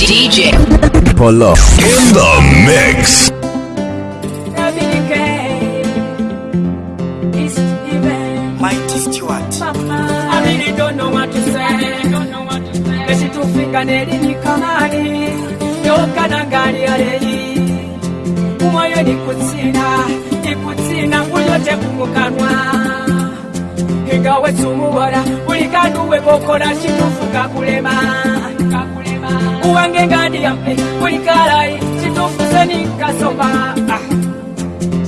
DJ Polo in the mix. Mighty Stewart. I really don't know what to say. Don't know what to say. Let it to figure in the Kamani. You can agari already. Umayo ni kutsina. Ni kutsina. Uyo te kumukanwa. Higa we sumu wada. Uli kanu we kokona. Shitufuka kulema. Kulema uwange ngadi yampe kulikalai citufuzenikasoma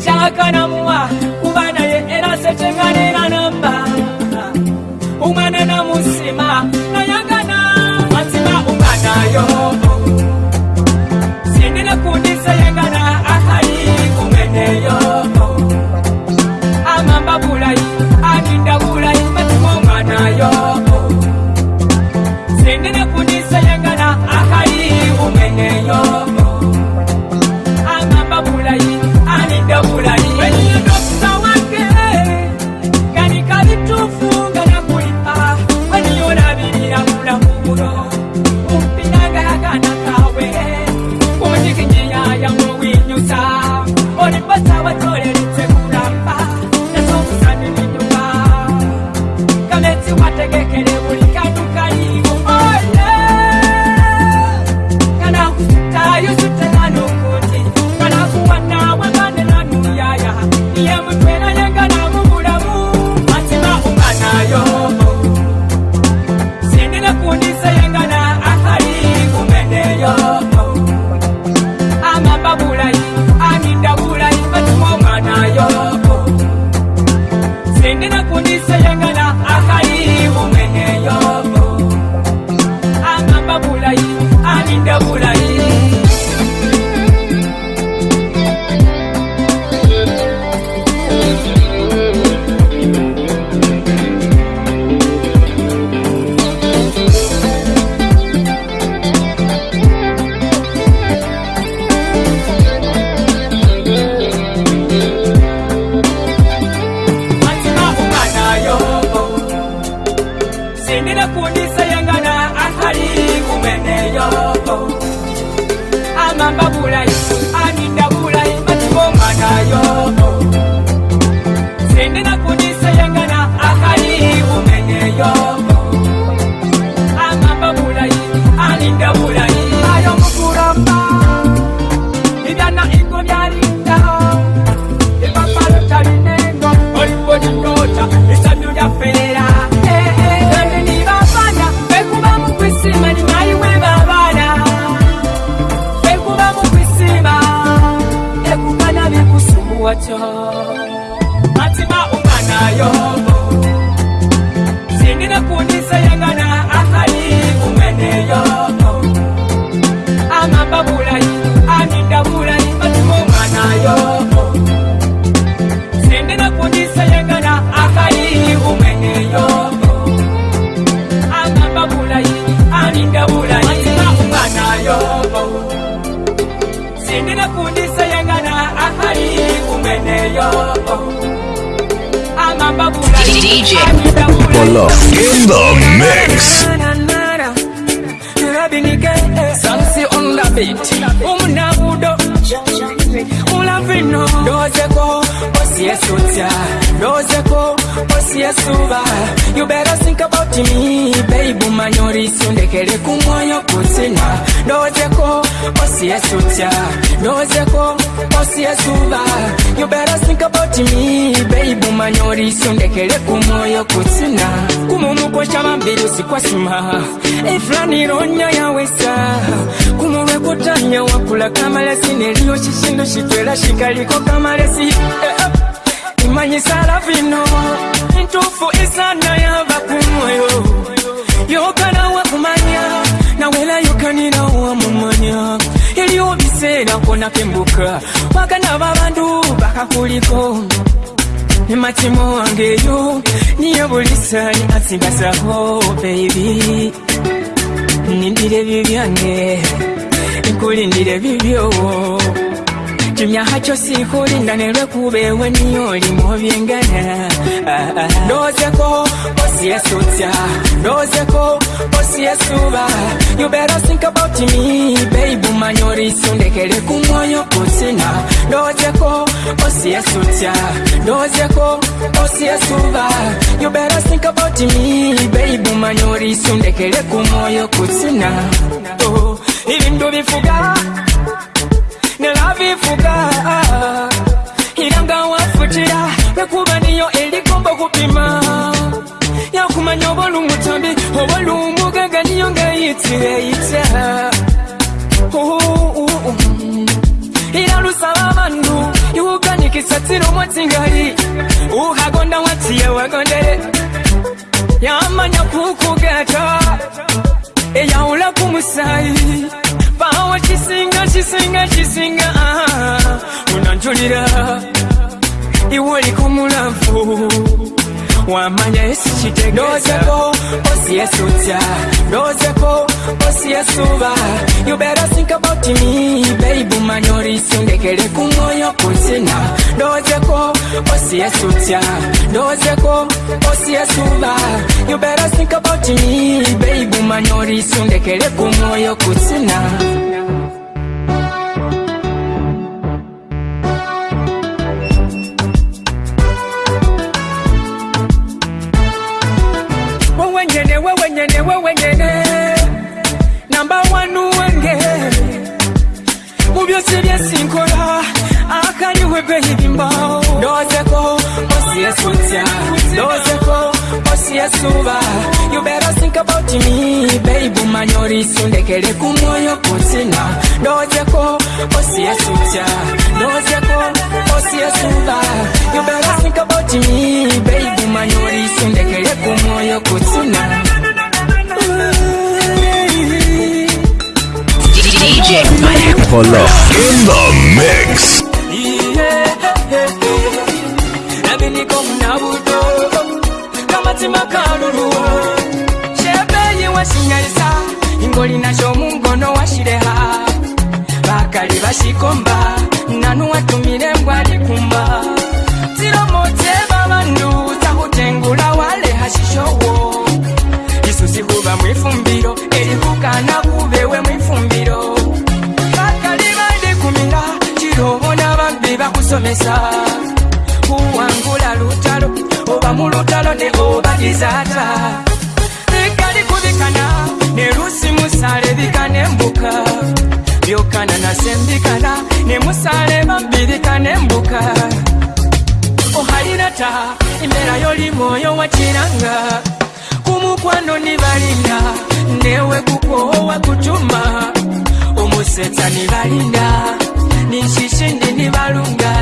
cakanamua ah. kubanaye erasecenganeranamba ah. umwana namusima kubeerakona kembuka waganaba abantu bakakuliko nematimo wange eyo niyo bulisani asigasako baibi nindire ebibyange nkulindire ebibyowo kimyaha kyo siikulinda ne lwekubeewo ennyo olimu obyengana ah, ah, ah. ndowozeko posi esutya ndowozeko posi esuba you better think about me babe umanye olisundekere ku mwoyo kutina ndowozeko posi esutya ndowozeko posi esuba you better think about me babe umanye olisundekere ku mwoyo kutina oh, ibintu bifuga nelavifuka ilangawafutira ah, lwekuba niyo elikombo kupima yakumanya obolumutambi obolumugaga niyo ngaitireita ilalusaba bandu iwuganikisatira omwetingali uhagonda watiye wagondere yamanya kukugata eyawula eh, ku musayi baawa kisinga kisinga kisinga ah. unanjulira iwe oliko mulavu wamanya esikitegeza ndozeko osiyesutya ndozeko osiyesuba you better think about me baby manyoriso ndekere ku mwoyo kutina ndozeko osiyesutya ndozeko osiyesuba you better think about me baby manyori sindekele ku mwoyo kutina wewe nyene wewe nyene namba wanu wenge mu byose byesinkora akariwe behibimba ndozeko bosiyesunsya ndozeko bosiyesuba think about me baby manyori sundekele kumoyo kutina ndozyeko osiyasuta ndozyeko osiyasuba you better think about me baby manyori sundekele kumoyo kutina DJ Mike Polo in the mix. Yeah, yeah, yeah. wasinyalisa ingoli nasho mungono washileha bakali bashikomba nanu watumile ngwalikumba silomoze babandu sakutengula waleha shishowo isu sikuba mwifumbilo elihukana kubewe mwifumbilo bakali balikumila chilobona babi bakusomesa kuwangula lutalo oba mulutalo ne obagizata mbikana nelusi musalebika nembuka byokana nase mbikana nemusaleba mbirika nembuka ohalina ta imbera yoli mwoyo wakiranga kumukwano nibalinda newe kukowa kutuma omusetsa nibalinda ninshishindi nibalunga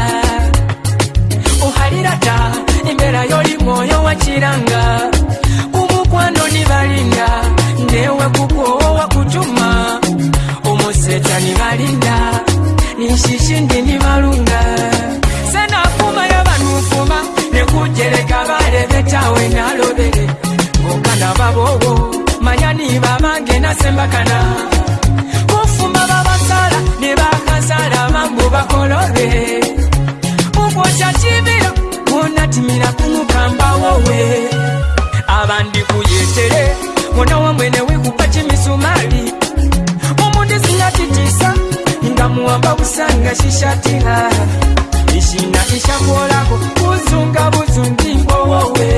ohalira ta imbera yoli mwoyo wakiranga kwanoni valinda ndewe kukowo wakutuma omusetani valinda nishishi ndini valunga senafuma yavanufuma nekujeleka valevetawe nalovele ngokana vavovo manyani vavange nasembakana kufuma vavasala nevakasala vangu vakolove ukwosha civila wonatimila kunukambawowe baba ndikuyetere mwana wamwene wekupa chimisumali omundisinyatitisa ingamuwamba kusanga shishatiha ishina ishakuolako kuzunga buzungingowowe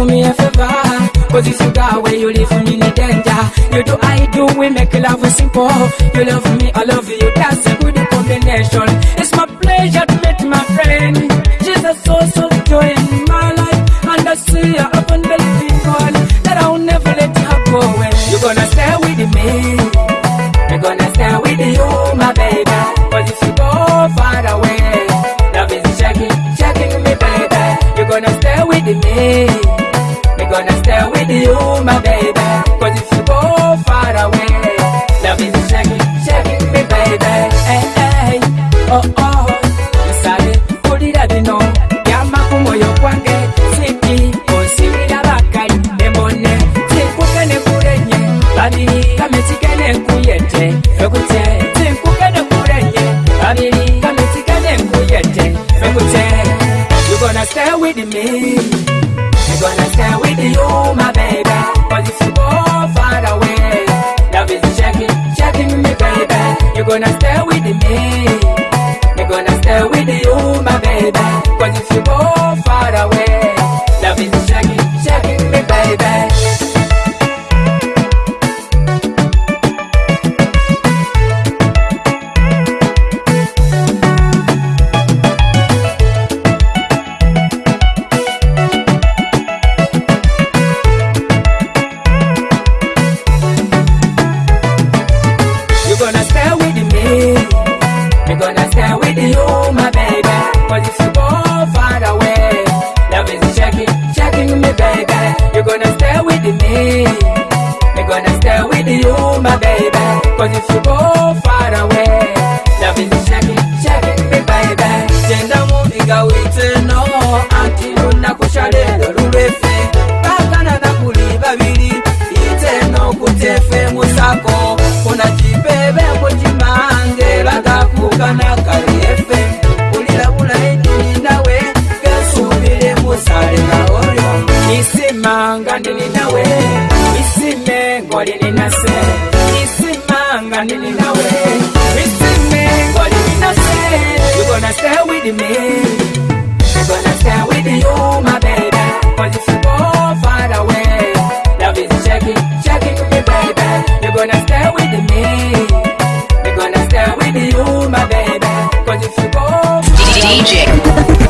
do me a favor Cause if you go where you live me, no danger You do, I do, we make love simple You love me, I love you, that's a good combination It's my pleasure to meet my friend She's a source of joy in my life And I see her open the living God That I'll never let her go away You're gonna stay with me You're gonna stay with you, my baby Cause if you go far away Love is checking, checking me, baby You're gonna stay with me you my baby. Cause if you go far away, love is shaking, shaking me, baby. Hey, hey, oh, oh.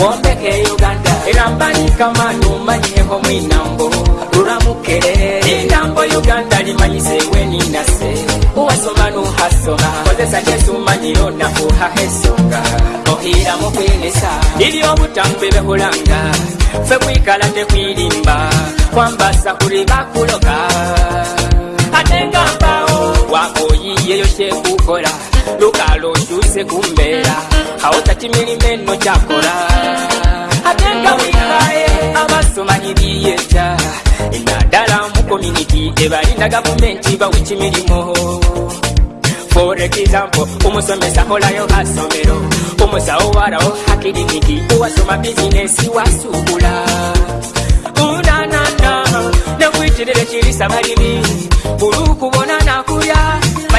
mwombeke uganda era mbanyika mwinambo lulamukere linambo uganda limanyiseewo ninase uwasoma nuhasoma kozesa jesumanyira nakuhahesonga hahesonga ohira mukwenesa liri obutambe behulanga fe kwikala tekwirimba kwambasa kuli bakuloka ate wakoyiyeyo shekukola lukalo juse kumbera aota chimilimeno chakora atenga wikae amasomanyiliyeta inadala mukominiti evalinda gavumenti vawichimilimo for example umusomesa olayo asomero umusawo warao hakiliniki uwasoma bizinesi wasubula unanana nekwitilile chilisa valimi bulukuvonanaku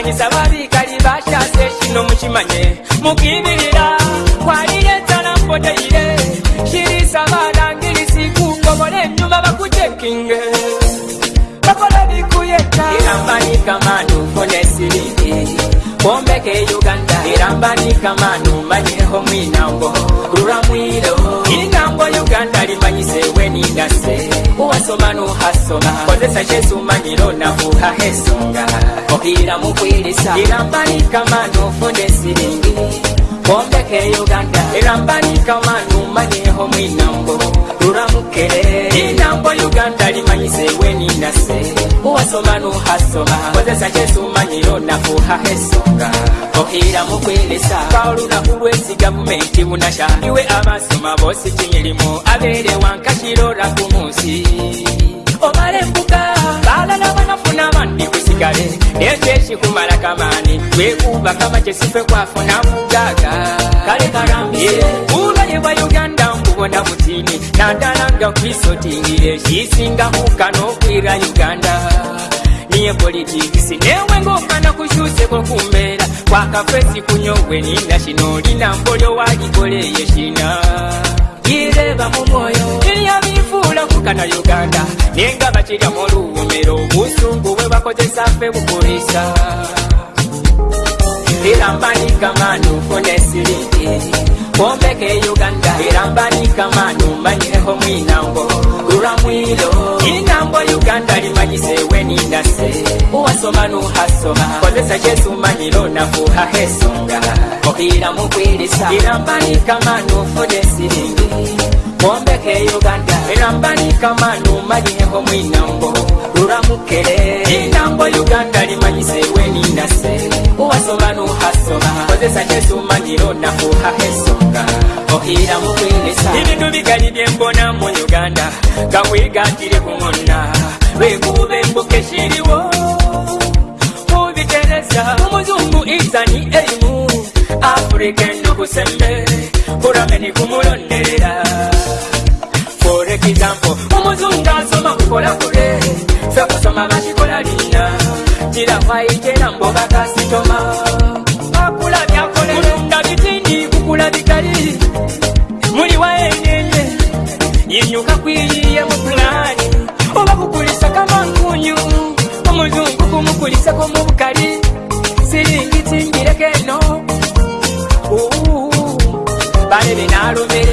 manyisa varikali vashase zvino muchimanye mukibirira kwarire tsaramboteire shirisa varangirisi kukovore nyuma vakutekinge vakorevikuyetairambanika manhu fonesiriki kombeke uganda irambanika manhu manyeho muinango ruramwiro inango asomano hasoma kozesa kyesumanyira onakuhaho esonga ohiira mukwirisa irambanikamano funde siringi kombeke uganda erambanikamanumanehomuinambo ruramukere inambo uganda limanyisewenindase uwasoma nuhasoma kozesakesumanyiro nakuhahesonga okira mukwelesa kaolula ulwesi gavumenti bunasha iwe abasoma bosi cimilimo abere wankakirora kumunsi omare mbuga kale nekyekikumala kamani kwekuba kama kyesife kwafuna mugaga kubalebwa uganda nkubona mutini nadalanga kwisotingire kisinga kukana okwira uganda niye politikisi newe ngaofana kukyusebwa kumbeera kwakafesi kunyowe nina kino olina mbolyo waligoleye kina ireba mumwoyo nokukana uganda nenga bakirya muluumero obusungu bwe bakozesa ffe bukulisa erambanikamanu funesiriki kombeka euganda erambanikamanu manyireho mwinango lulamwilo inango uganda limanyisewe ninase uwasoma nuhasoma kozesa kyesumanyiro nafuha hesonga okiramukwirisa erambanikamanu funesiriki mombe ke uganda erambanikamanuma ginyeko mwinambo ruramukere inambo uganda limanyisewe ninase uwasoma nuhasoma kozesa kyesumaniro nakuha esonga ohira mukwinesa ibintu bigali byembona mu uganda gakwigandire kumona lwekuba embuka eshiriwo kubitereza umuzungu izani erimu afurika endukusembe kurameni kumulonderera ekigambo omuzunga nsoma kukola kule sekusoma bakikola lina nirafaijena mbobakasitoma akulabyakolenda bitini kukula bikali muli waeneye yinyuka kwiyiye mukulani oba kukulisa kamankunyu omuzungu kumukulisako mubukali siringi singirekeno balebe nalumere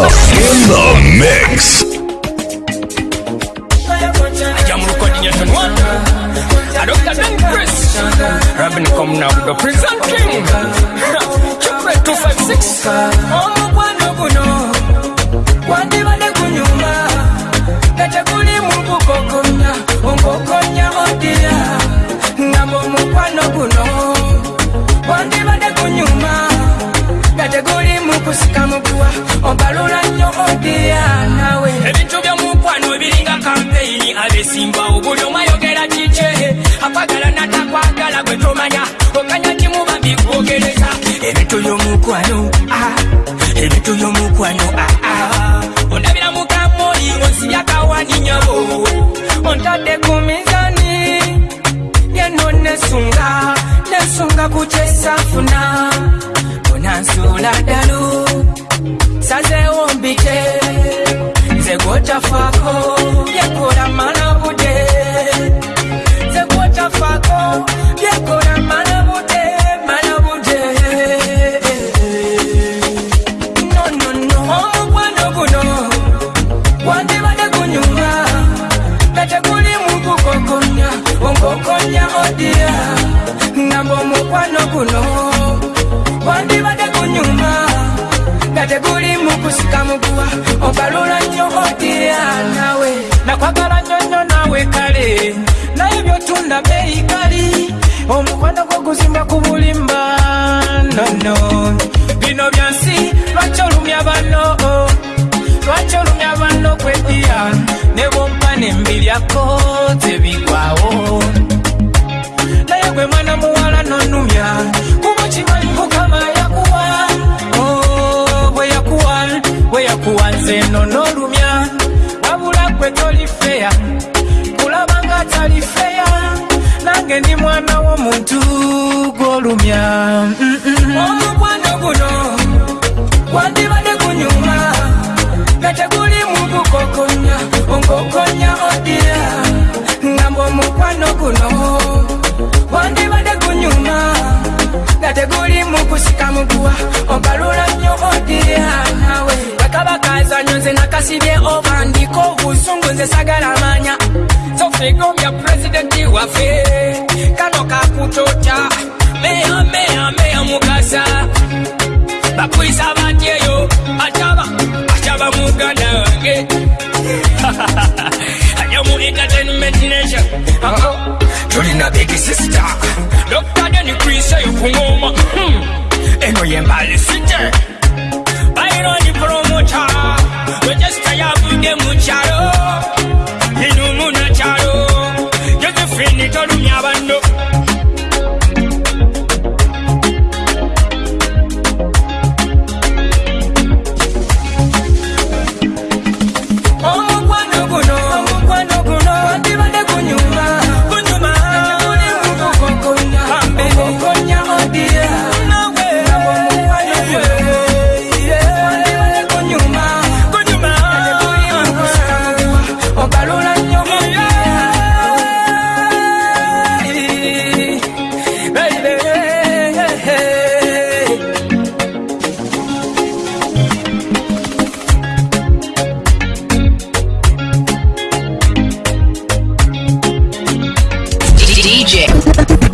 the, in the mix. Robin come now, the prison king. Chupre 256. Omo kwano kuno. obalula nnyo odianawe ebintu byomukwano ebiringa kampeini abesimba obuli omayogera kice akwagala natakwagala gwetomanya okanya kimuba bikwogereza ebintu byomukwano ah, ah. ebintu byomukwano ah, ondabira mukamoi onsibyakawaninyabo ontadde ku mizani yenno nesunga nesunga kukyesanfuna onansula ddalo sasewombike zegotafako yekora mana bude zegotafako yekora mana bude teguli mukusika muguwa obalula nnyo otira nawe nakwagala nyonyo nawe kale naye byotunda beyikali omukwano gwoguzimba ku bulimba nono bino byansi lwaki olumya bano lwaki olumya bano kwediya ne bompa nembiryako tebigwawo naye gwe mwana muwala nonumya nze nno n'olumya wabula gwe tolifeya kulaba nga talifeya nange ndi mwana w'omuntu gw'olumya omukwano guno gwandibade kunyuma nga teguli mu kukokonya onkokonya odira ngamba omukwano guno gwandibade kunyuma nga teguli mu kusika muguwa ogalula bakasibye obandiika obusungu nze sagalamanya sofigomya pulezidenti waffe kano kakutota meya meya meya mukasa bakwisa batyeyo acaba acaba muganda wange ajamu entertainment nation tulina uh-huh. big sister dokta denikwiseyo ku ngoma hmm. eno yembali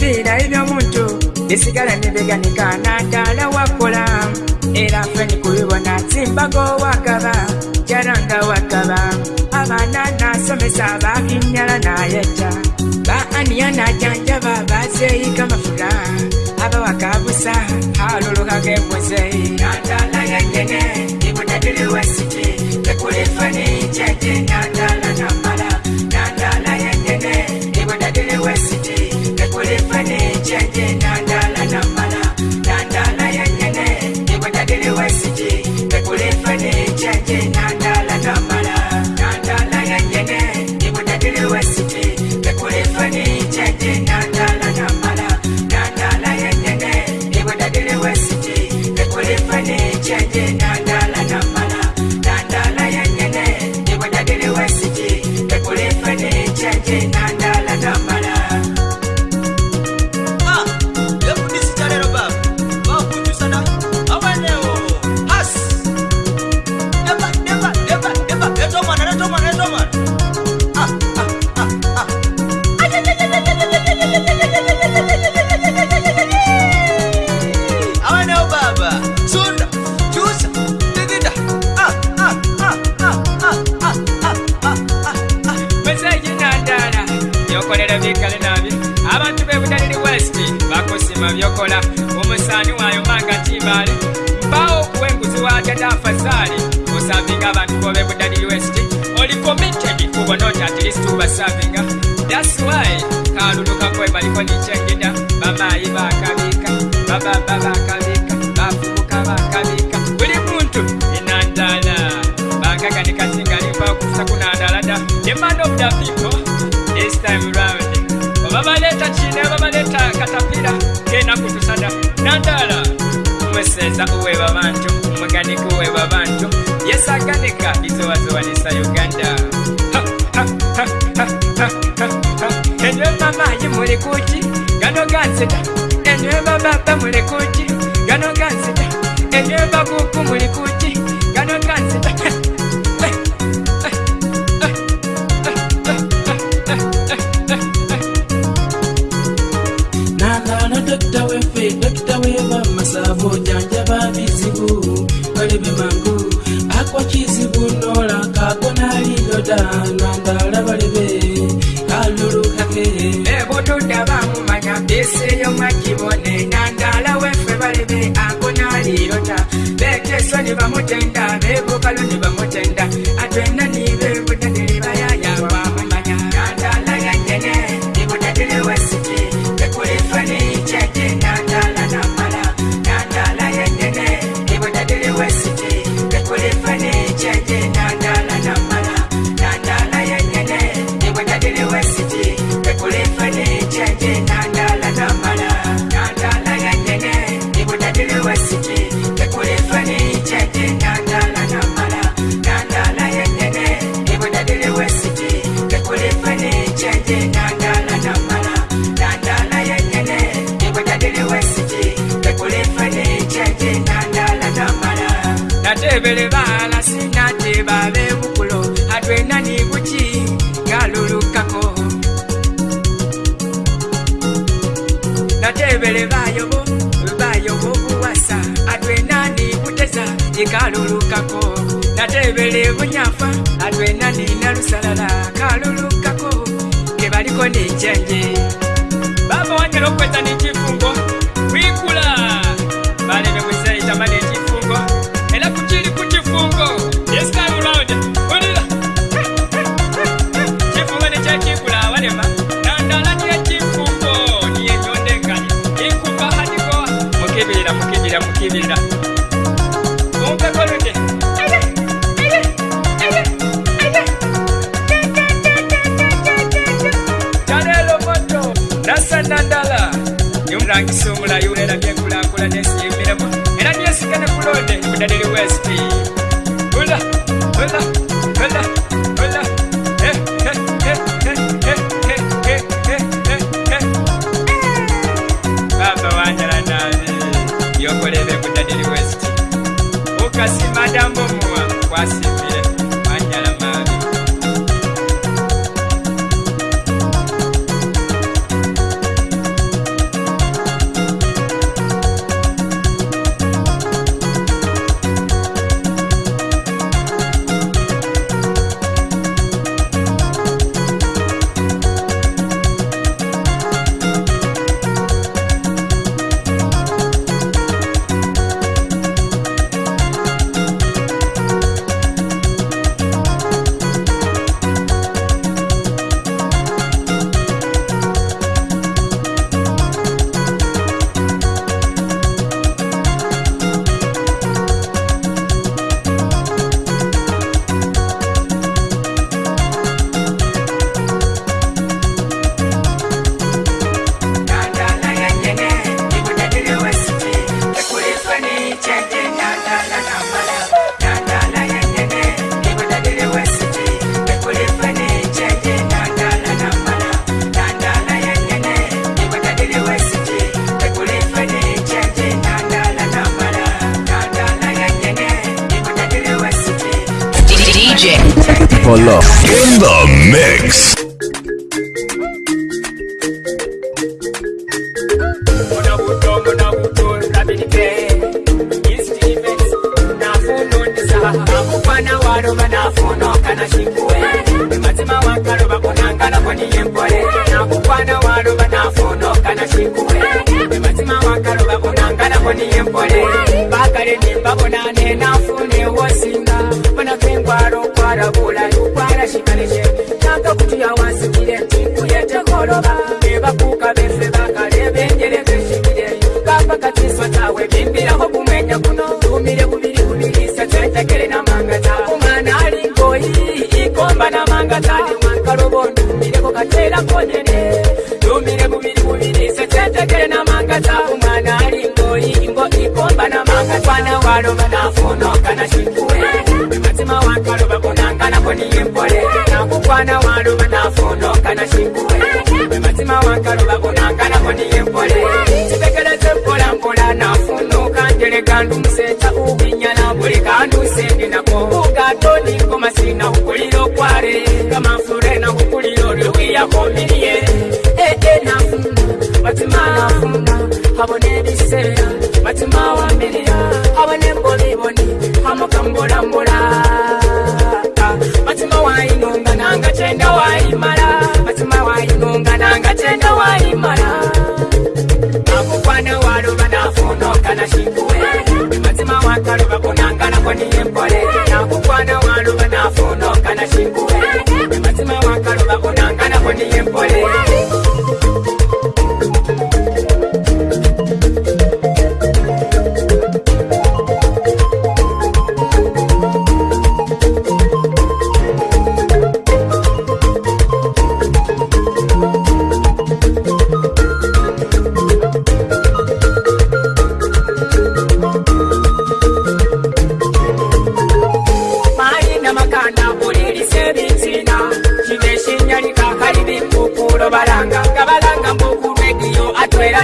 ebibiira ebyomuntu bisigala nebeganikana ddala wakola era feni kubibona simbaga owakaba jaranga wakaba abaana nasomesa bakinyala nayeta ba aniya najanjaba baseyika mafuta abawakabusa alulukagembuze ndadala yanyene ibunadiliwasiti tekulifani jeje ndadala bayi bakabika bababa bakabika bafuuka bakabika buli muntu enandala bakaka nekasingalimba okusa kunandalada emand of the people is time round oba baleeta kine oba baleeta katapira kena kutusada nandala omweseza uweba bantu omweganika uweba bantu yesaganika izowazowanisa uganda ha, ha, ha, ha, ha, ha. enywe mamayi muli kuki gasita enyeba bapa muli kuki gano gasita enyeba kuku muli kuki gano gasita nagana dokita wefe dokita weba masavu janjaba bizibu kalebe mangu akwa kizibu nola kagonalinyoda nanga vamotenda vekokalo ndivamotenda tinokwedza nechifungo kwikula vane vekusaita mane chifungo ela kuchiri kuchifungo yesikarulaude onera chifungo nechachikula varema dandala ndiye chifungo ndiye ndondegani ikupa hatikoa mukivirira mukivirira mukivirira kulanga isungula yulera byenkulaakulana esiyimiramu era nyesigana kulonde budda liri west maruva nafuno kana chinguwe matima wakarova kunangana kwani yembore nakukwana waruva nafuno kana chinguwe matima wakarova kunangana kwani yembore vakare nimba vonane nafunewosinga vanakengwaro kwaravula ukwara chikaleche mwana waluma nafunoka na shinguwe wematima wakaluba kunangana kwaniyempole cipekela cempola mpola nafunoka ndele kandu museta ubinyala buli kandu sendi nako ukatoni komasina ukulilo kware kamafurena ukulilo lwiyakomiliyele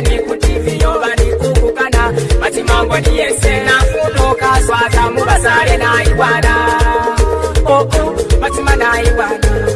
ndani kutiviyo vari kukukana matimangwa niyese nakunokazwa zamubasare naiwana oku matima naiwana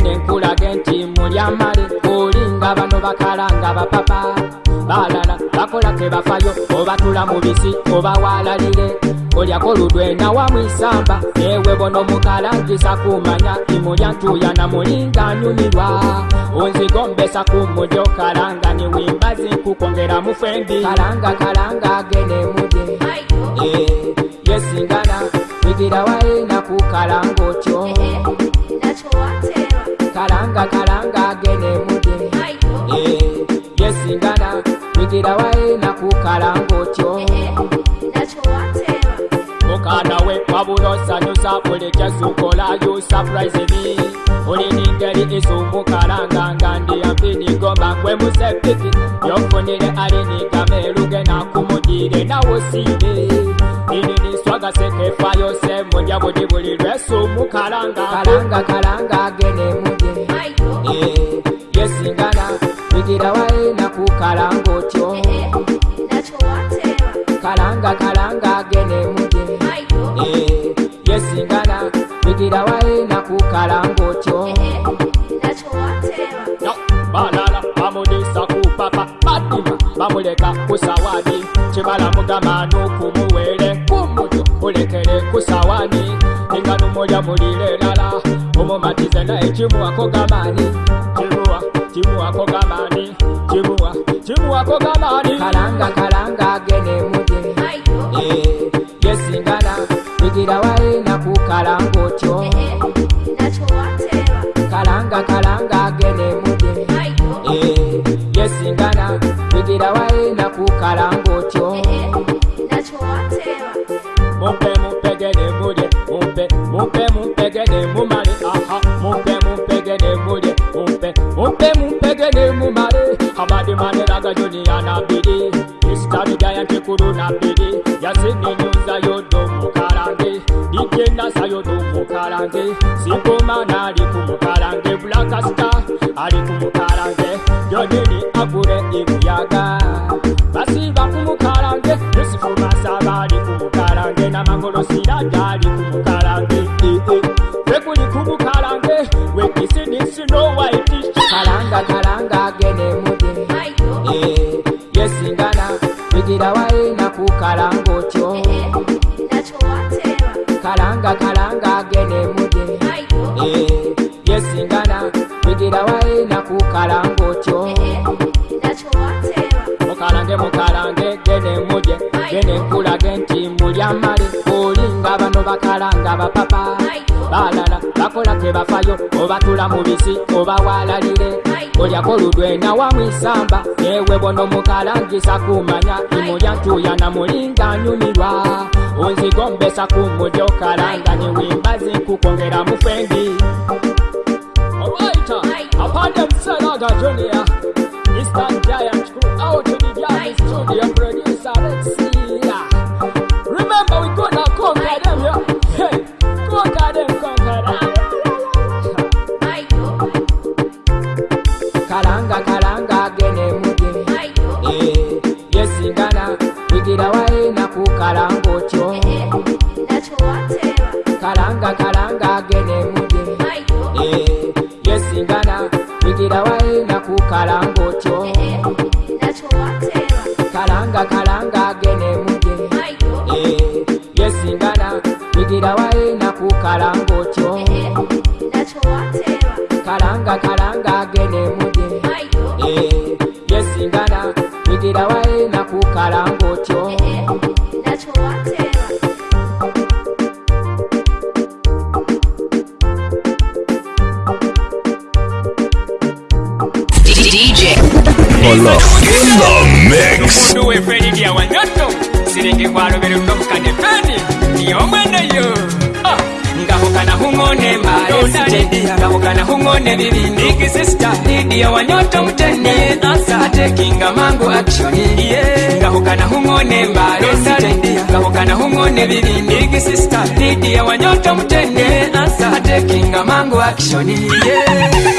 mwene nkulage nti mulyamale olinga bano bakalanga bapapa balala bakola tebafayo obatula mubisi obawalalire olyako ludwena wamwisamba ewe bono mukalangisa kumanya imulyantuya namulinga nyumirwa onzigombesa kumujo kalanga niwimbazi kukongera mufendi kalanga kalanga gene muje yesingana igira waina kukalanga otyo hey, hey, karanga karanga gene mude eh, yesingana kwigira waena kukarango tyo eh, eh, okanawe wabulosanyusa bulikyasukola yu surprisemi ulinigeri isumbukaranga nga ndiyampinigomba gwe musepiki yofunire alinigameruge nakumugire nawusibe ininiswagasekefayose mudya budi buli lwesumukaranga karanga karanga gene mudi yesingana bigira waena kukalanga otyo eh, eh, eh, kalanga kalanga gene muge yesingana bigira waena kukalanga otyo balala bamulisa kupapa batima bamuleka kusawani cibalamugamanu kumuwele kumuto ulekele kusawani ninganumulya mulimu chibuwako gabani chibuwa chibuwako gabani chibuwa chibuwako gabani kalanga kalanga oba tula mu bisi oba walalire olyako ludwena wamwisamba yewe bono mukalangisa kumanya imulyantuya namulinga nyumirwa onzigombesa kumulyokalanga niwimba zinkukongera mufengi Junior, Mr. Giant, out to the Giant Studio Produce. ni bibi nigi sister dhidi ya wanyoto mtende asate kinga mangu akishoni yeah.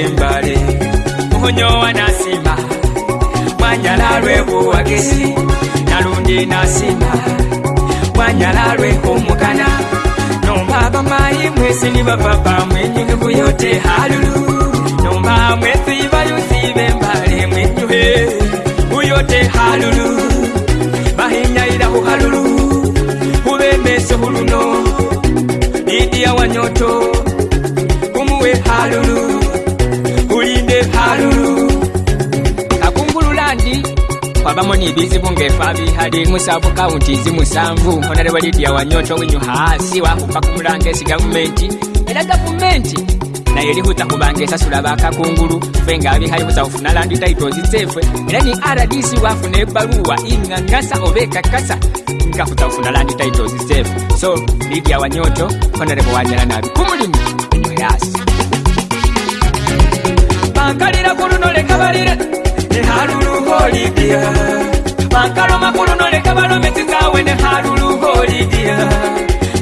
tembale mukunyowa nasima mwanyala lwebuwagesi nalundi nasima mwanyala lwekumukana nomba bamayi mwesini bababa mwenyinuku yote halulu nomba mwesibayusibe mbale mwenyuhe uyote halulu bahinyayira huhalulu hubemeso huluno didiya wanyoto kumuwe halulu malulu kakungululandi kwabamoni ibizibu ngefa bihali musabukaunti zimusanvu onale walidiya wanyoto winyu hasi wahupa kumulanga esi gavumenti era gavumenti naye lihuta kubanga esasula bakakungulu fe nga bihali husahufuna landi taitozi zefe era ni rdc wafuna ebaluwa ingangasa oba ekakasa nga husahufuna landi taitozi zefe so lidiya wanyoto onale bowanyala nabi kumulimu enyu hasi bankalira ku luno leka balire ne halulu holidia bankaloma ku luno leka balome tikaawe ne halulu holidia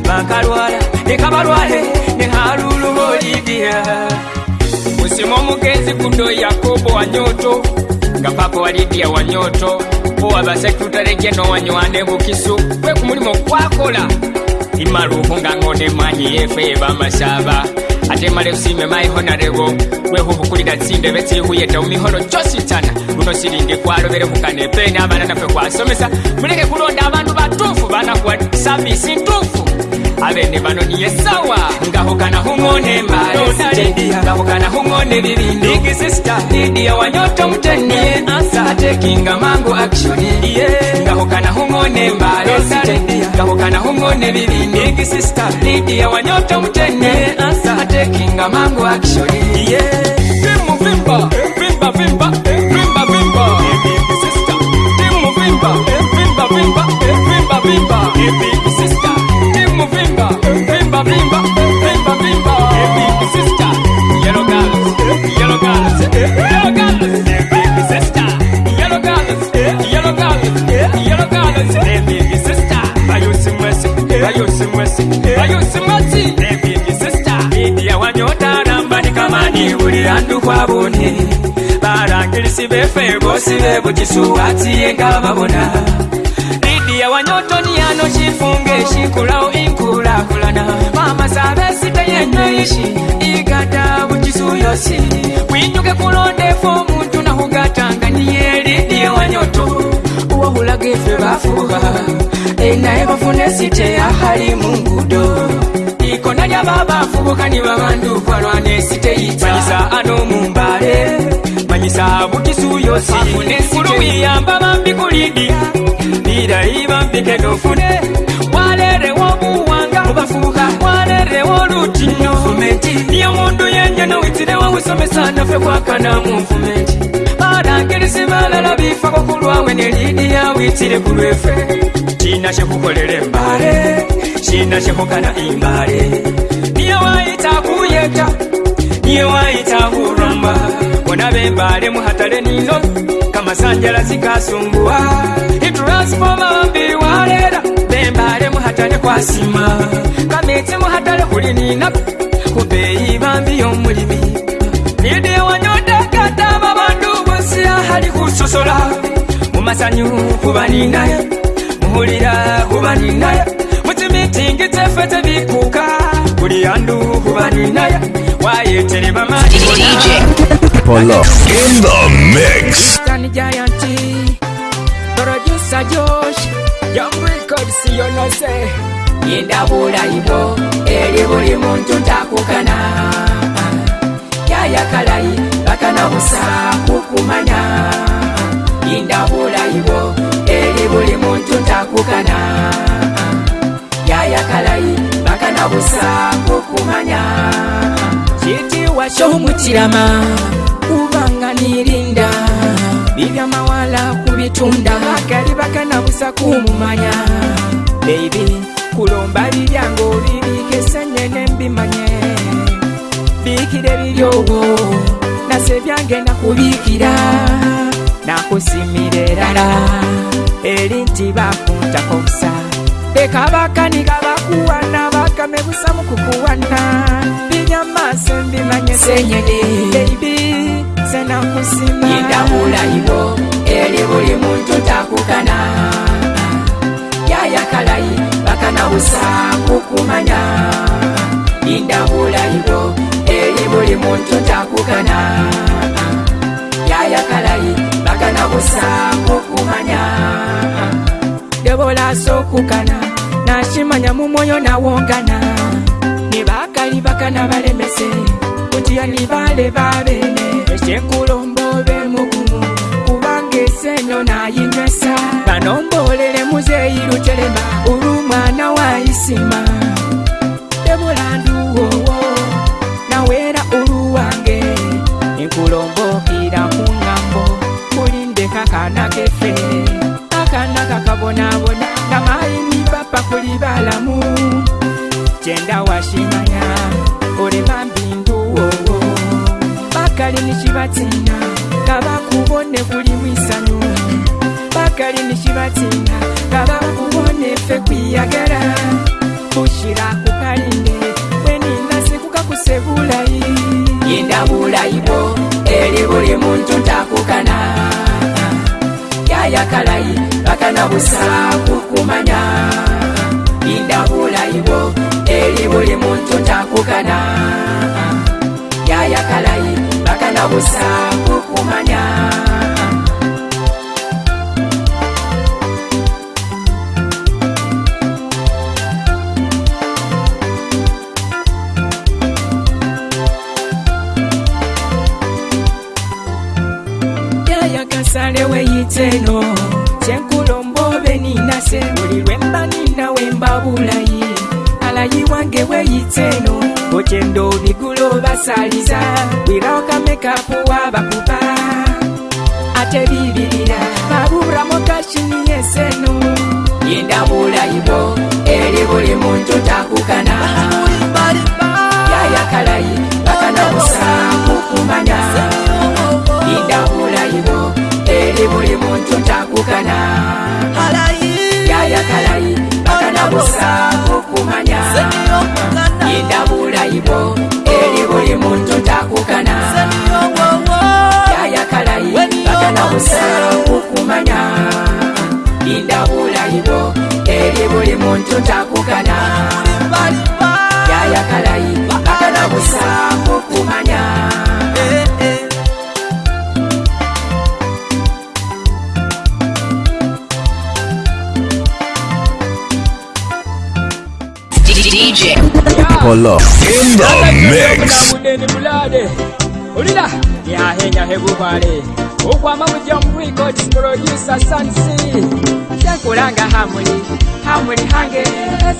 bankalwala leka balwale ne halulu holidia musima omugenzi kuto yakobo wa nyoto nga papa wa lidia wa nyoto owa basekitutale geno wanywane bukisu kwe ku mulimu okwakola imaluhu nga ngo ne manyi yefe ebamasaba atemale usime maihonalewo wehuvukulila tsinde vetsihuyeta umiholo chositana luno silingi kwalovele hukanepene avananafe kwasomesa mulele kulonda avandu vatufu vanahwa savisi ntufu abene bano niye sawa ngahukana hung'one mbale ngahukana hung'one bibindi big sister didia wanyoto mteni asa atekinga mangu akshuni ngahukana hung'one mbale hung'one bibindi big sister didia wanyoto mteni asa atekinga mangu akshuni eh. vimba vimba eh. vimba vimba eh. vimba vimba big sister vimba vimba vimba vimba vimba vimba barangilisi befe bosi bebujisuwatiyengababona lidi ya wanyotoni yano chifunge shikulao inkulakulana mamasabesite yenyeishi igata bujisu yosi winduke kulondefo muntu nahugatanganiye lidi ya wanyoto obulage fe bafuba enaye bafune site ahali mu ngudo ikona lyaba bafubukani babandu kwalwana site yitaisa ano mumbale manyisa butisuyosikuluwiyamba bambi kulidia birayi bambike nofune walerewo obuwanga obafubuka walerewo olutinyo niyo mundu yenyana witirewo wisomesa nafe kwakana mu nfumenti abalangirizi balala bifa kukulwawe ne lidiya witire ku lwefe kina kyekukolera embale kina kyekukana imbale niye wayita kuyeta niye wayita kurumba bonabe embale mu hatale nino kamasanjala zikasumbuwa itransfoma mbiwalera bembale mu hatale kwasima kameti mu hatale kuli ninaku kubeyi bambi y'omulimi musosola mumasanyu kuba ninaye muhulira kuba mutimitingi tefe tebikuka buli andu kuba ninaye wayetere bamani Polo in the mix. Producer Josh, Young Record, no Yenda eri buli muntu ntakukana. Yaya kalayi, bakana busa kukumanya. yindabulayibo eri buli muntu takukana yayakalayi bakana busa kukumanya kitiwa kyomukirama kubanga nirinda bibyamawala kubitunda bakali bakana busa kumumanya baibi kulomba bibyanga obibikesenyene mbimanye biikire biryowo nasebyange nakubiikira nakusimirerala eri nti bakuntako busa leka bakaniga bakuwana bakame busa mukukuwana binyamaso mbimanyeseyibi senakusimaindabulayibo eri buli muntu takukana yayakalayi bakana busa kukumanya indabulayibo eri buli muntu takukana yayakalayi kana kusango kumanya yobolasokukana nashimanya mumwoyo nawongana nibakali bakana balemese kutiya nibale babene esyenkulombobe mugumu kubanga eseno nayinywesa banombolele muzeyi lutelema ulu mwana wa isima debolanduwowo nawera uluwange enkulombo akaana keffe akaana kakabonaabona nga maayini papa kuli balamu kyenda washimanya ole bambi nduwowo bakali nikibatina nga bakubone kulimu isanyu bakali nikibatina nga bakubone ffe kwiyagala kushira kukalinde wenina sikukakuse bulayi yenda bulayi eli eri buli muntu ntakukana inga yakalai vakana kusala kukumanya inda bulaiwo eri buli muntu ntakukana nga yakalai vakana kusala kukumanya yakasale weyitseno kyenkulombo beninase buli lwembanina wembabulayi alayi wange weyitseno okyendo bigulo basaliza wirakamekapu wabakuba ate bibirira babura mukashini yeseno yendabulayi bo eri buli muntu takukana yayakalayi bakanabusa kukumanya idaula ino eri buli muntu takukana yayakalai bakanabusa okumanya idaula ibo eri buli muntu takukana yayakalai bakanabusa okumanya idaula ibo eri buli muntu takukana yayakalai bakanabusa okumanya Apollo in the mix. Ulila, ya henya hebu bale. Ukwa mamu jom record producer Sansi. Sekulanga hamuni, hamuni hange.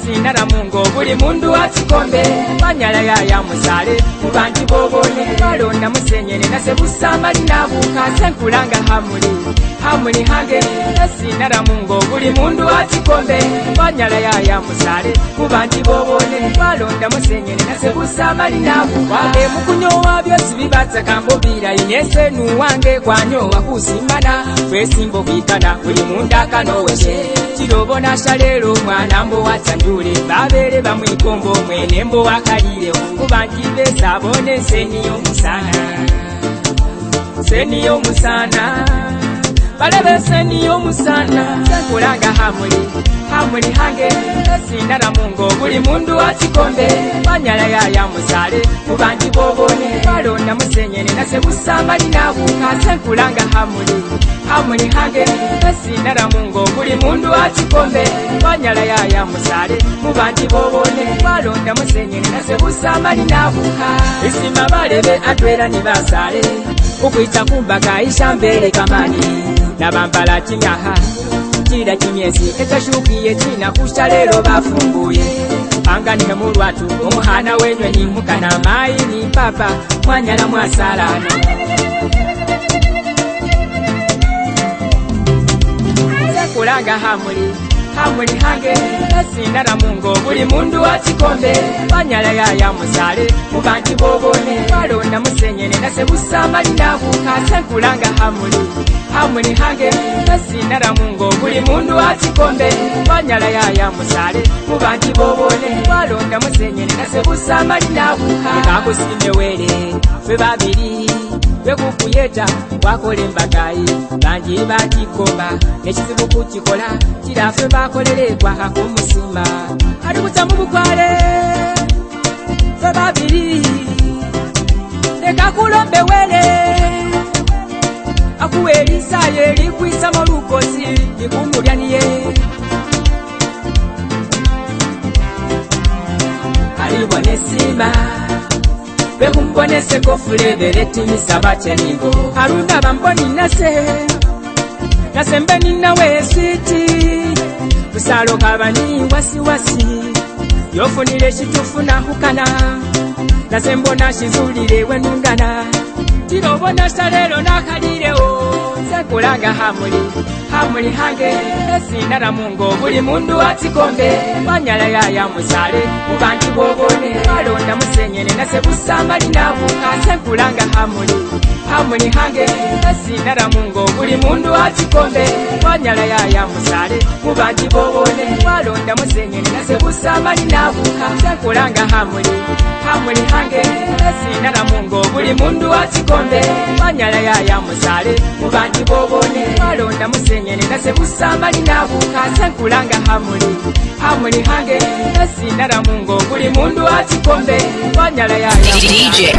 Sina na mungo buli mundu atikombe. Manyala ya ya musale, kubanti bobole. Kalonda musenye na sebusa marina buka. Sekulanga hamuni, hamuni hange. hamuli hange esinaramungo buli mundu atikombe banyala yaya musale kuba nti bobone balonda musenyene nasebusamalinakuba emukunyowa byosi bibatsakambobira inesenu wange kwanyowa kusimana kwesimba okwikana buli mundu akanowese kirobona shalero mwana mbowatanjule babere bamwikombo mwene mbowakalire kuba nti besabone seniyomusana seniyomusana balaba enseni y'omusana kulanga hamuli hamuli hange sindalamunga obuli mundu wakikombe banyala yayamusale mubangi bobone balonda musenyene nasebusamali nabuka senkulanga hamuli hamuli hange sindalamunga obuli mundu wakikombe banyala yayamusale mubangi bobone balonda musenyene nasebusamali nabuka isima balebe atwera ni basale okwita kumbaka isha mbele kamani nabambala kinyaha kirira kinyezi ekashukiye kinakusha lero bafunguye panga nemulwatu omuhana wenyweni mukana maini papa mwanyala mwasalana kulanga hamuli hamuli hange asindaramunga obuli mundu wakikombe manyala yayamusale mubanti bobone walonda musenyene nasebusa malinabuka senkulanga hamuli amuli hange nasinaramu ngaobuli mundu atikombe wanyala yaya musale mubanti bobole walonda musenyene nasebusa mali nabuha ebakusinde wele febabiri bekukuyeta wakola embagayi banji bakikoma nekizibu kukikola kirafe bakolere kwaha kumusima ali butamu bukwale febabiri lekakulombe wele akuwelisa yelikwisamo lukosi likumulyan'iye alibona esima bekumbonese kofulebele timisa batyenigo alunaba nase nasembe ninawe eswiti kusalo kabani wasiwasi yofunile ekitufu nahukana nase mbona kizulile wenungana tilobona talelo nakalilewo kulanga hamuli hamuli hange sindala mungo buli mundu atikombe manyala yaya musale mubanti bobone alonda musenyene nasebusamalinabuka sekulanga hamuli hamuni hange esindala mungo buli mundu akikombe wanyala yaya musale kubajibobone walonda musengene nasebusamani nabuka sekulanga hamuni hamuni hange esindala mungo buli mundu akikombe wanyala yaya musale kubajibobone walonda musengene nasebusamani nabuka sekulanga hamuni hamuni hange esindala mungo buli mundu akikombe wanyala yaya musale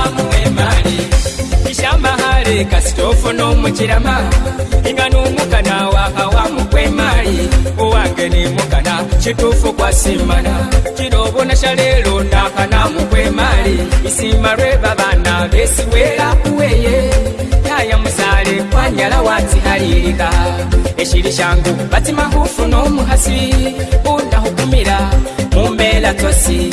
ave kasitofo nomukirama inga numukana wakawamukwemali owange nimukana kitufu kwasimana kirobona shalelo nakanamukwemali isima lwebabana vesiwela kuweye yayamusale kwanyala watihalilika eshili shangu batimahufu nomuhasi undahukumila mumbeera tosi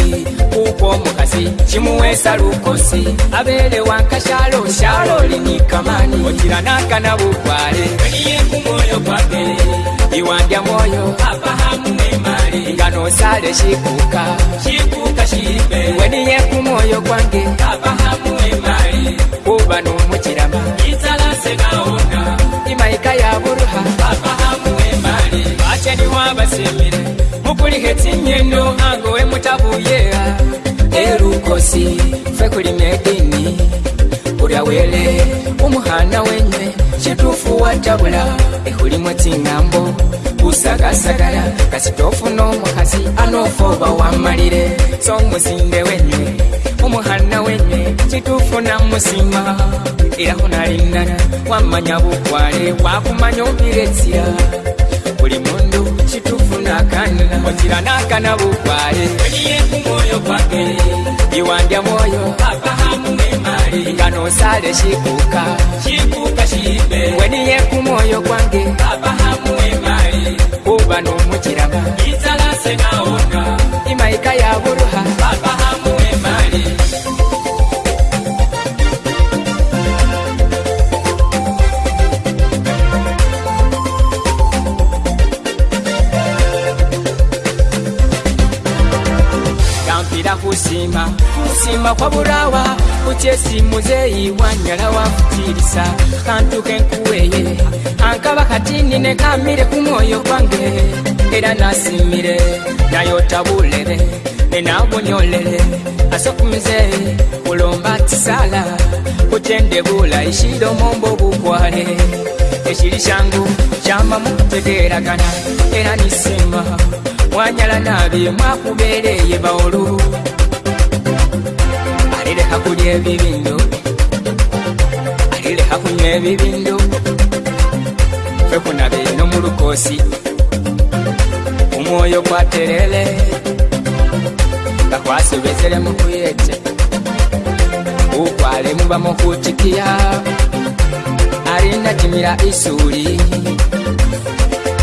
kuko omukasi kimuweesa lukosi abeere wankashalo shalo olini kamani ogira nakana bugware eniyeku mwoyo kwage iwandya mwoyo abahamu nemali nga nosale shikuka shikuka shibe weniyeku mwoyo kwange abahamu emali kuba nomukirama isalase naona imaika yaburuha abahamu emali ace niwabasimire kulihetsinyendo ange we mutabuyeha elukosi fe kuli medini ulya wele umuhana wenye shitufu watabula ehulimo tsingambo usagasagala kasitofu nomukhasi anofoba wamalile so musinde wenye umuhana wenye shitufu namusima ilahunalinana wamanya bukwale wakumanya ubiletsila buli mundu kitufunakanila onjira nakana bukwaye eliyekumwoyo kwake iwandya mwoyo apahamumemali nga nosale shikuka shikuka shiibe weniye kumwoyo kwange apahamuemali kuba numukiraba isalasenaona imaika yaburuha apaha kusimba kusimba kwaburawa ucyesimuzeyi wanyala wafutirisa kantukenkuweye ankaba katini ne kamire kumwoyo kwange era nasimire nayotabulere nenabunyolere asokumuzeyi kulomba tisala kucende bula ishilo mombo bukwale ekili kyangu kyama mukutegeragana era nisimba mwanyala nabi mwakubereye bawolu alileka kulya ebibindu alileka kunywa ebibindu fe kunabiino mulukosi omwoyo gwaterele nga kwasubizile mukuyete ukwale mubamukutikiya alinatimila isuli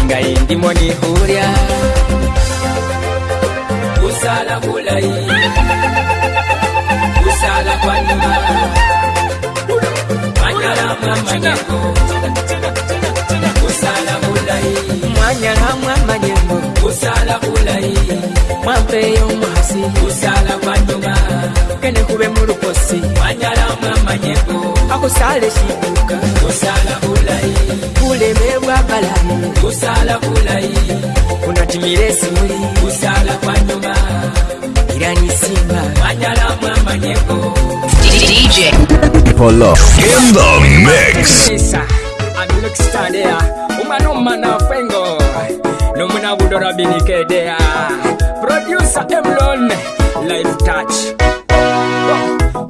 nga yindimo nihulya usala bulayi sala kwa nyuma mwanyalama manyengo kusala bulayi mwanyalama manyengo kusala bulayi mwampeeyo omuhasi kusala kwa nyuma kene kube mu lukosi mwanyalama manyengo akusala ekibuka kusala bulayi buleme bwa balamu kusala bulayi kunatimira esimuli kusala kwa nyuma Irani Simba Wanyalama Manyeko DJ Polo In the mix I'm look standea Umano mana fengo Nomuna budora binikedea Producer Emlon Life Touch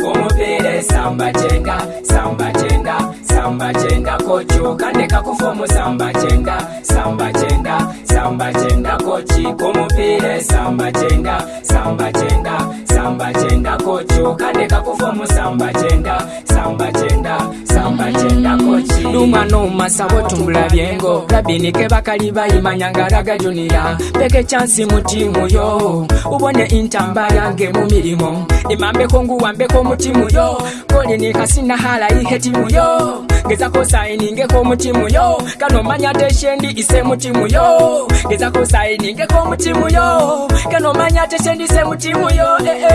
Umupire samba chenga Samba chenga Samba chenga kochoka Ndeka kufomu samba chenga Samba chenga samba chenga kochi kumupire samba chenga samba chenga samba samba chenda kochi ukadeka kufomu samba chenda samba chenda samba chenda kochi numanuma sabotumbula vyengo labinike vakali vayimanyangaraga junia peke chansi mutimu yo ubone intamba yange mumilimo imambeko nguwambeko mutimu yo kolinikasina hala ihetimu yo gezako sainingeko mutimu yo kanomanya teshendi ise mutimu yo gezako sainingeko mutimu yo kanomanya teshendi ise mutimu yo ee eh, eh.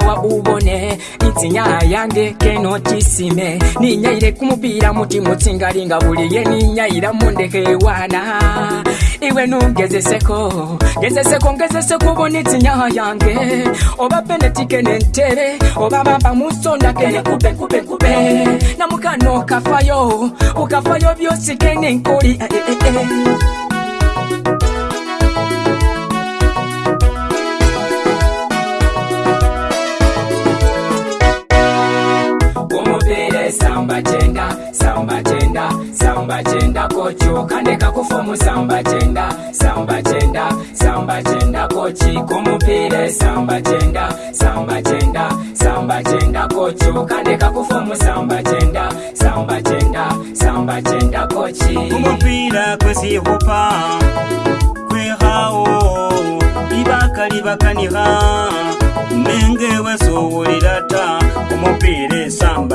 nawa bubone itsinya yange kenotisime ninyaire kumubira muti mutsingalinga buliye ninyaira mundeke wana iwe nungezeseko ngezeseko ngezeseko ubona itsinya yange oba benetike nentebe oba baba musonda kene kube kube kube namukano kafayo ukafayo byosi kene nkuli eh, eh, eh. eh. sambachenda sambachenda kochi okaneka kufomu sambachenda sambachenda sambachenda kochi kumupire sambachenda sambachenda sambachenda kochi okaneka kufomu sambachenda sambachenda sambachenda kochi kumupira kwesihupa kwehawo ibaka libakaniha nenge wesowulirata kumupire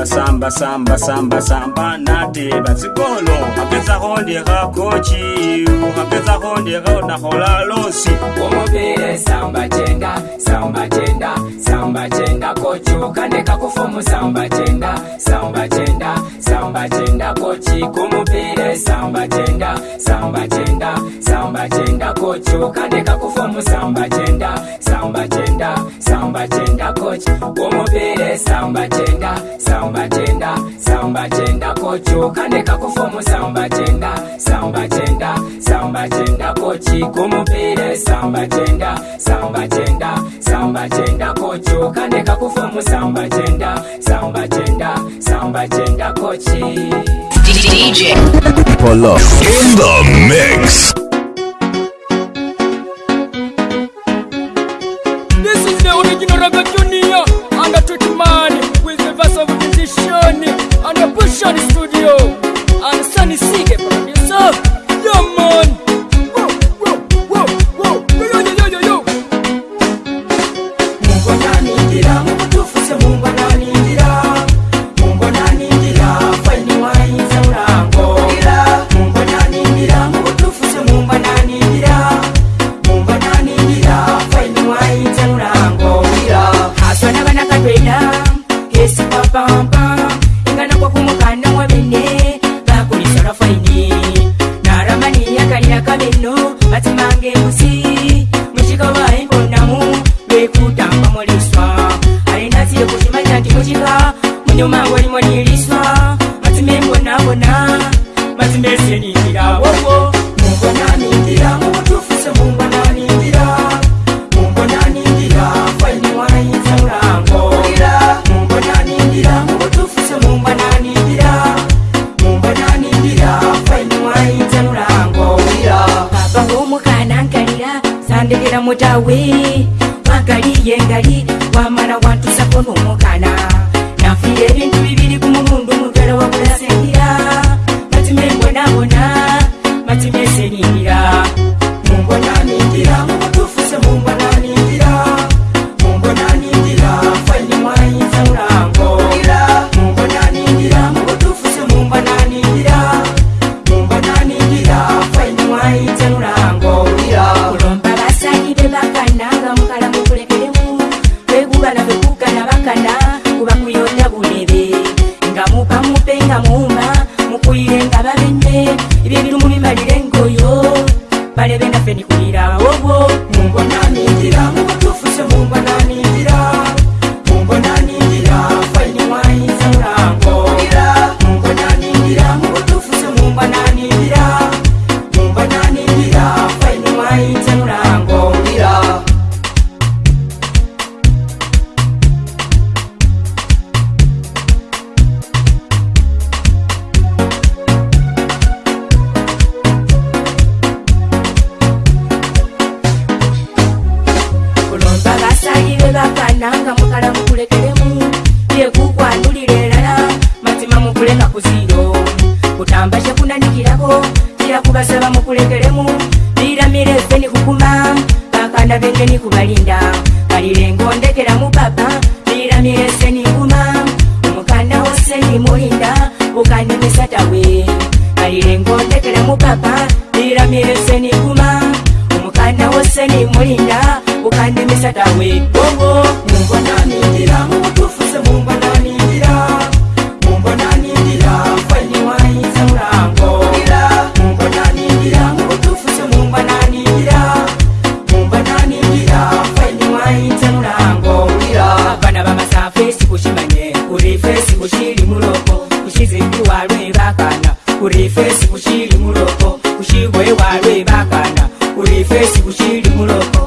samba samba samba samba samba nate batsikolo apetsa go dira kochi apetsa go dira na gola losi omobile samba chenga samba chenga samba chenga kochi kane ka ku fomu samba chenga samba chenga samba chenga kochi komobile samba chenga samba chenga samba chenga kochi kane ka ku fomu samba chenga samba chenga samba chenga kochi komobile samba chenga samba saumbachenda saumbachenda kochuka nekakufomu saumbachenda saumbachenda saumbachenda kochikumupire saumbachenda saumbachenda saumbachenda kochuka nekakufomu saumbachenda saumbachenda saumbachenda kochi DJ. Polo. In the mix. This is the original record.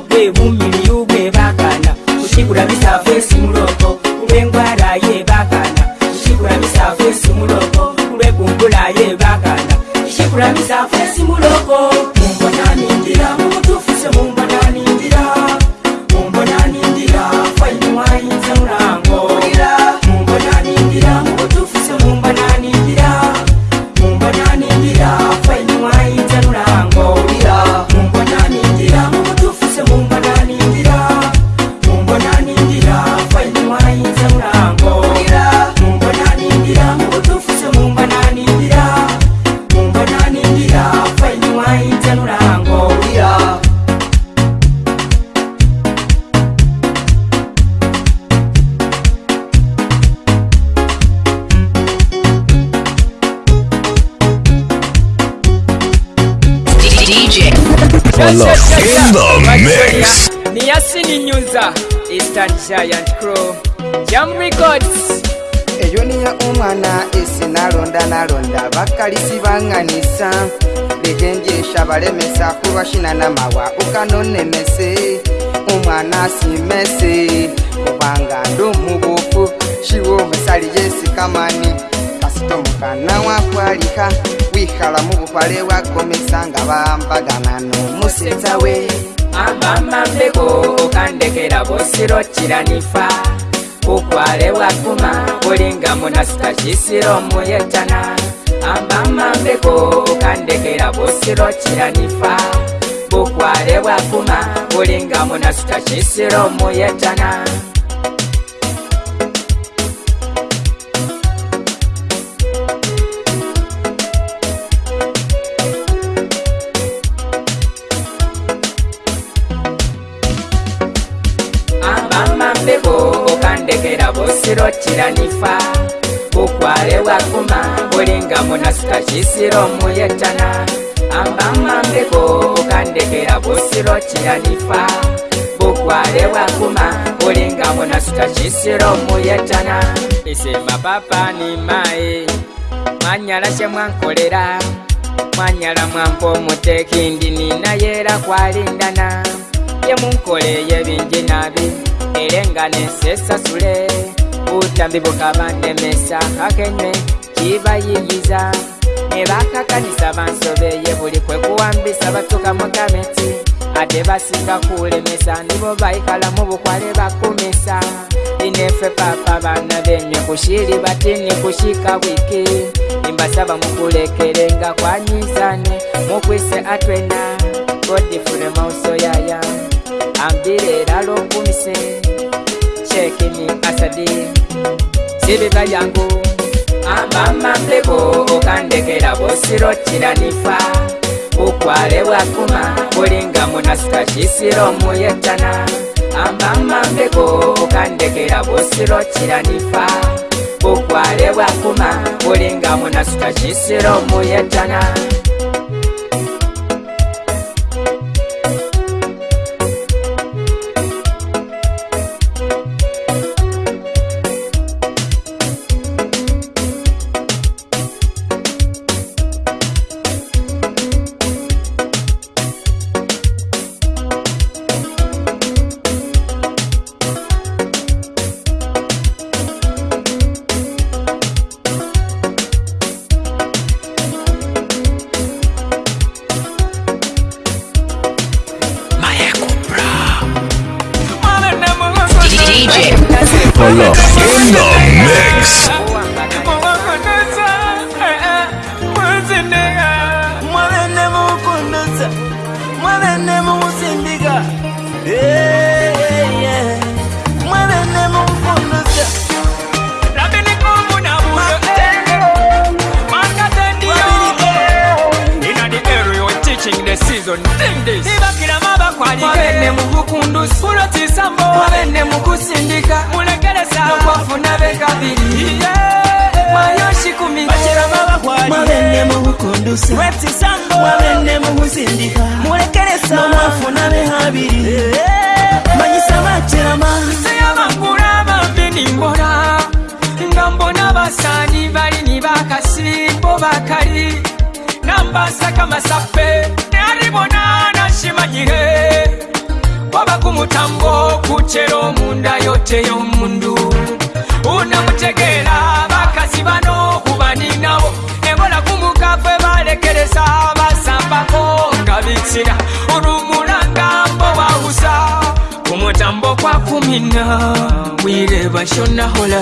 vemumiri yubwe vakana uchikuravisa fesi muroko uvengwara yevakana uchikuravisa fesi muroko uvegungula yevakana uchikuravisa fesi muroko giant crow jam records eyo niyo omwana esinalonda nalonda bakalisi banganisa legenjesha balemesa kulwashinanamawa ukanonemese omwana simese kubanga ndomubufu shiwo omusali yesikamani kasitomukana wakwalika wihala mubupale wakomesa nga bambagana nomusetawe amamambeko okandekera bosiro kiranifa kukware wakuma kulinga munasita kisiro muyetana amamambeko okandekera bosiro kiranifa kukware wakuma kulinga munasita kisiro muyetana kuvuga munasuka chisiro muyetana amba mambeko ukandekera busiro chiyanifa bukware wakuma ulinga munasuka chisiro muyetana ise mapapa ni mai mwanyala chemwankolera mwanyala mwampo muteki ndini nayera kwalindana yemunkole yebinji nabi elenga nesesasule utambi bukaba nemesa kakenywe kibayingiza nebakakanisa bansobeye buli kwekuwambisa batuka mu gameti ate basinga kulemesa nibo bayikala mu bukwale bakumisa inefe papa baana benywe kushiri batini kushika wiki nimbasaba mukulekerenga kwanyizane mukwise atwena godifune mauso yaya ambilera lokumise chekini asadi sibiba yangu amamambeko okandekera bosiro kiranifa bukware bwakuma bulinga munasuka kisira omuyetana amamambeko okandekera bosiro kiranifa bukware bwakuma bulinga munasuka kisira omuyetana watching the season Ding this Ibakira maba kwa nike Mwabene mugu kundusi Kulotisa mbo Mwabene mugu sindika Mulekele sawa Nukwafuna beka bili Yeah Mwayoshi kumika Bachira maba kwa nike Mwabene mugu kundusi Wetisa mbo Mwabene mugu sindika Mulekele sawa Nukwafuna beka bili Yeah Manyisa bachira maba Seyama kurama mbini mbona Ngambona basani balini bakasimbo bakali basa kamasape neari bonana shimanyihe waba kumutambo kuchero munda yote yomundu una mutegera bakasi bano kubani nawo ebola kumukafe balekeresa basambako ngabitsira urumura ngambo wausa kumutambo kwa kumina wire bashonahola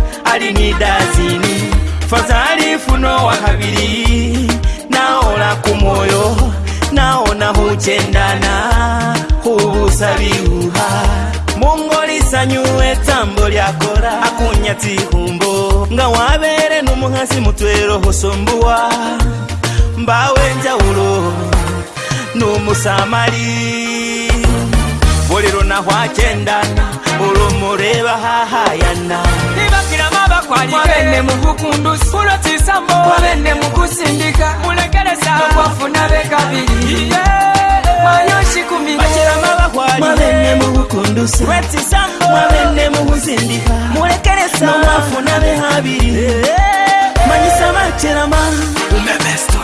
ali dazini fazali funo wa habili naola kumoyo naona huchendana hubusabiuha mungu tambo lyakora akunya tihumbo nga wabere numuhasi mutwero husumbuwa mbawe njawulo numusamali buli lunahwachendana ulumureba hahayana mutwalikene mukukundu mulotisamo kwabene mukusindika mulekeresa kwafuna be kabiri mulekeresa nomwafuna behabiri manyisa macherama umemesto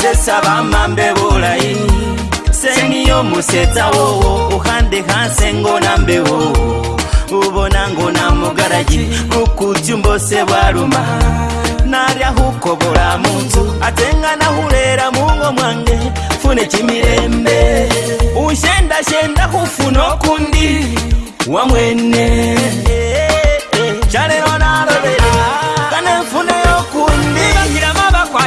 sesaba mambe bulayi seniyo musetsa wowo uhande hanse ngo na mbeho ubona ngo na mugaraji ukutyumbose bwaruma narya hukobora mu nzu atengana hulera mungo mwange fune chimirembe ushendashenda hufuna okundi wamwene hey, eh, eh, hey, eh, hey. chalero narobera hey.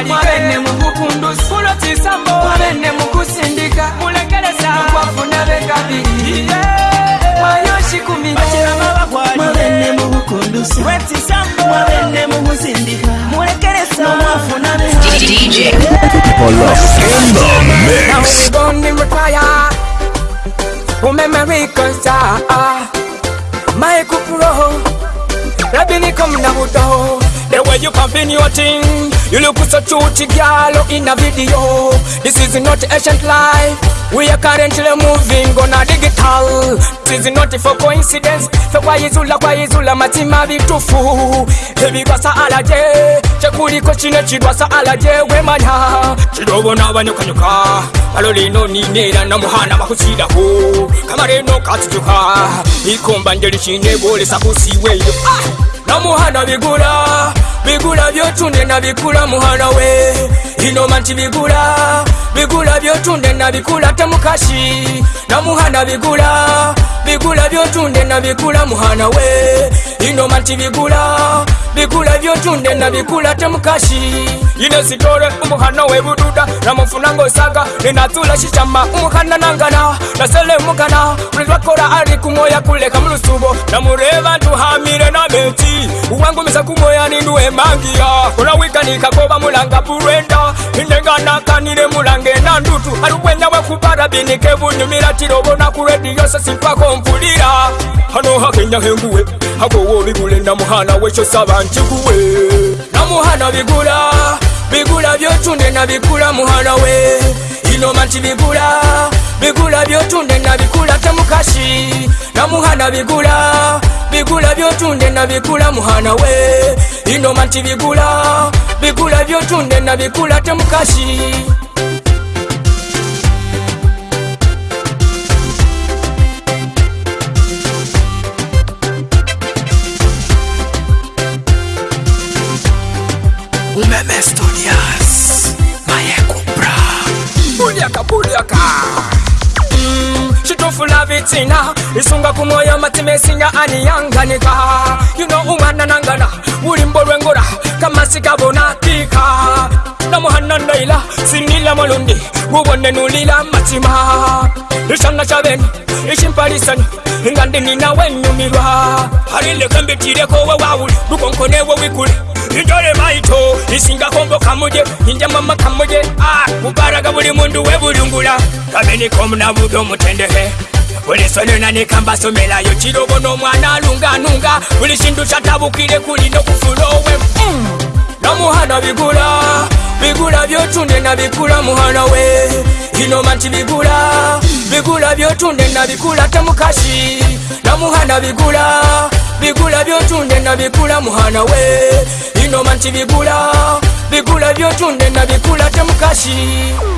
kubalika mwabene mukukundusi kulotisa mbo mwabene mukusindika mulekeresa mukwafuna bekabiri mwayoshikumi mwabene mukukundusi wetisa mbo mwabene mukusindika mulekeresa mwafuna DJ Polos in the mix. Now we gonna retire. Umeme wikosa. My kupro. Rabini come na mudo. The way you pumping your thing. You look so chuchi girl in a video This is not ancient life We are currently moving on a digital This is not for coincidence Fe kwa izula kwa izula matima vitufu Hebi kwa sa alaje Chekuliko chine chidwa sa alaje we manya Chidogo na wanyuka nyuka Malolino ninera na muhana makusida hu Kamare no katutuka Ikomba njeli chine bole sakusiwe Ah! na muhana bigula bigula byotunde nabikula muhana we inoma nti bigula bigula byotunde nabikula tamukashi na muhana bigula bigula byotunde nabikula muhana we ino mati bigula bigula na nabikula temukashi ine sitore umuhana webududa namufunanga saga ninatula shichama umuhana nangana nasele mugana ulilwakora ari kumwoya kuleka mulusubo namureva ntuhamire na meti uwangumisa kumwoya ninduwemangiya olawikanikakova mulanga pulwenda inenganakanile mulange nandutu alubwenya wekupara ebunyumira tira obona kuredi rediyo sesimpako mpulira hano hakenyahenguwe hakowa wo bigule namuhana wekyo saba nkiguwe namuhana bigula bigula byotunde nabikula muhana we inoma nti bigula bigula byotunde nabikula temukashi namuhana bigula bigula byotunde nabikula muhana we inoma nti bigula bigula byotunde nabikula temukashi Memestonias, vai é comprar. Boneca, boneca. chitofula vitina isunga kumoyo matime sinya aniyanganika yuno umwana nangana ulimbo lwengula kamasikabonakika namuhana ndaila sinila malundi ubone nulila matima ishana sha benu ishimpalisani ingandinina wenyumilwa alilekembitileko we wawuli lukonkonewo wikule indole maito isingakombo kamuje injamama kamuje ah, ubaraga buli mundu webulungula kabenikomu navuge omutendehe buli sonyona ne kambasomerayo kirobo n'omwana alunganunga buli kintu kyatabukire kulina okufula owe mm. nomuhana bigula bigula byotunde nabikula muhana we inoma nti bigula bigula byotunde nabikula temukasi nomuhana bigula bigula byotunde nabikula muhana we inoma nti bigula bigula byotunde nabikula temukasi mm.